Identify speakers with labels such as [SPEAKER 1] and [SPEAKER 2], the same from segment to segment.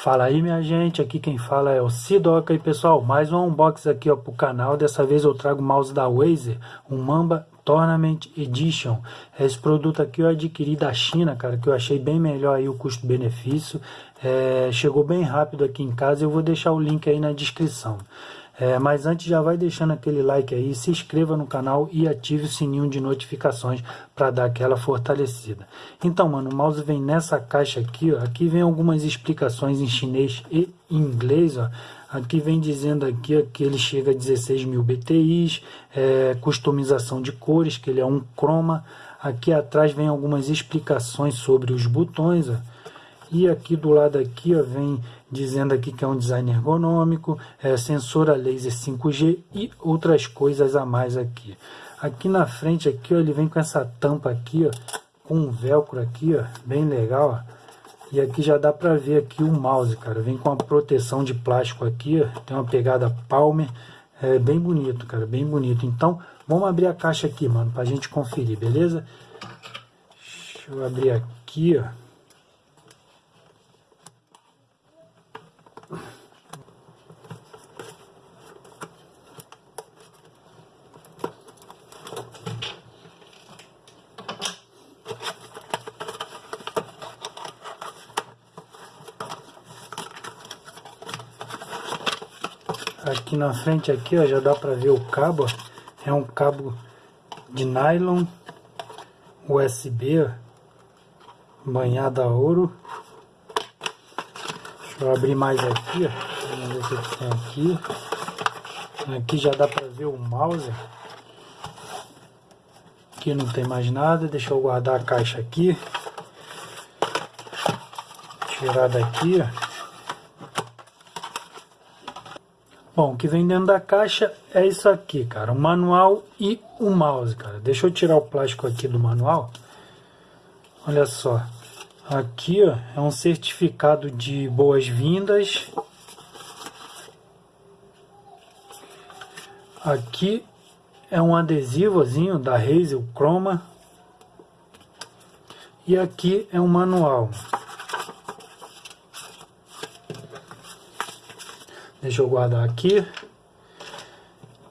[SPEAKER 1] Fala aí minha gente, aqui quem fala é o Sidoca e pessoal, mais um unboxing aqui ó pro canal, dessa vez eu trago o mouse da Razer, um Mamba Tournament Edition. Esse produto aqui eu adquiri da China, cara, que eu achei bem melhor aí o custo-benefício, é, chegou bem rápido aqui em casa, eu vou deixar o link aí na descrição. É, mas antes já vai deixando aquele like aí, se inscreva no canal e ative o sininho de notificações para dar aquela fortalecida. Então, mano, o mouse vem nessa caixa aqui, ó. Aqui vem algumas explicações em chinês e inglês, ó. Aqui vem dizendo aqui ó, que ele chega a 16 mil BTIs, é, customização de cores, que ele é um chroma. Aqui atrás vem algumas explicações sobre os botões, ó. E aqui do lado aqui ó, vem dizendo aqui que é um design ergonômico, é, sensor a laser 5G e outras coisas a mais aqui. Aqui na frente aqui ó, ele vem com essa tampa aqui, ó, com um velcro aqui, ó, bem legal. Ó. E aqui já dá para ver aqui o mouse, cara. Vem com a proteção de plástico aqui, ó, tem uma pegada Palmer, é bem bonito, cara, bem bonito. Então, vamos abrir a caixa aqui, mano, pra gente conferir, beleza? Deixa eu abrir aqui, ó. Aqui na frente aqui, ó, já dá para ver o cabo, ó. É um cabo de nylon USB, ó, banhado a ouro. Deixa eu abrir mais aqui, ó. Vamos ver o que tem aqui. Aqui já dá para ver o mouse. Aqui não tem mais nada. Deixa eu guardar a caixa aqui. Tirar daqui, ó. Bom, o que vem dentro da caixa é isso aqui, cara. O manual e o mouse, cara. Deixa eu tirar o plástico aqui do manual. Olha só. Aqui, ó, é um certificado de boas-vindas. Aqui é um adesivozinho da Razer Chroma. E aqui é um manual. Deixa eu guardar aqui.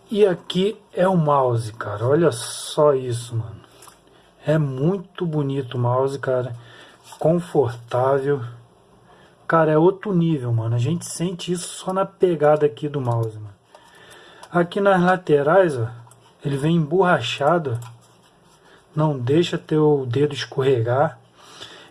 [SPEAKER 1] E aqui é o mouse, cara. Olha só isso, mano. É muito bonito o mouse, cara. Confortável. Cara, é outro nível, mano. A gente sente isso só na pegada aqui do mouse, mano. Aqui nas laterais, ó. Ele vem emborrachado. Não deixa teu dedo escorregar.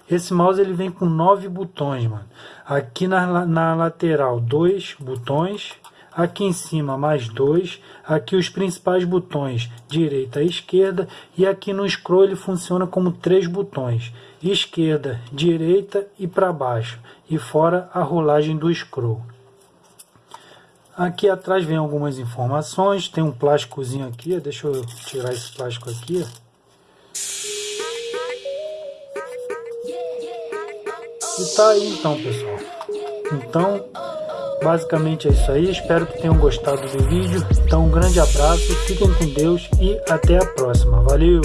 [SPEAKER 1] Esse mouse ele vem com nove botões, mano. Aqui na, na lateral, dois botões. Aqui em cima, mais dois. Aqui os principais botões, direita e esquerda. E aqui no scroll ele funciona como três botões. Esquerda, direita e para baixo. E fora a rolagem do scroll. Aqui atrás vem algumas informações. Tem um plásticozinho aqui. Deixa eu tirar esse plástico aqui. E tá aí então, pessoal. Então, basicamente é isso aí. Espero que tenham gostado do vídeo. Então, um grande abraço, fiquem com Deus e até a próxima. Valeu!